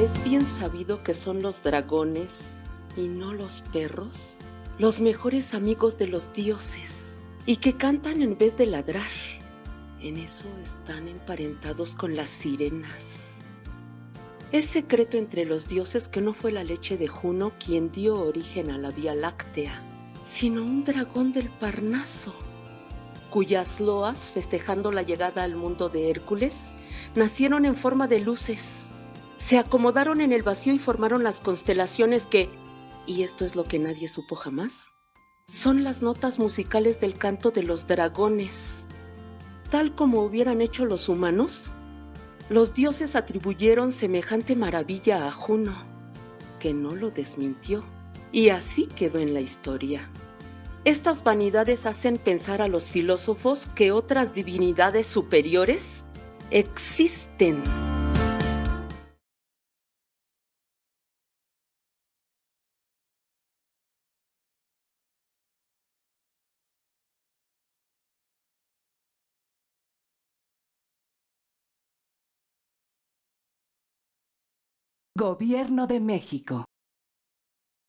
Es bien sabido que son los dragones y no los perros los mejores amigos de los dioses y que cantan en vez de ladrar. En eso están emparentados con las sirenas. Es secreto entre los dioses que no fue la leche de Juno quien dio origen a la Vía Láctea, sino un dragón del Parnaso, cuyas loas, festejando la llegada al mundo de Hércules, nacieron en forma de luces. Se acomodaron en el vacío y formaron las constelaciones que, y esto es lo que nadie supo jamás, son las notas musicales del canto de los dragones. Tal como hubieran hecho los humanos, los dioses atribuyeron semejante maravilla a Juno, que no lo desmintió, y así quedó en la historia. Estas vanidades hacen pensar a los filósofos que otras divinidades superiores existen. Gobierno de México.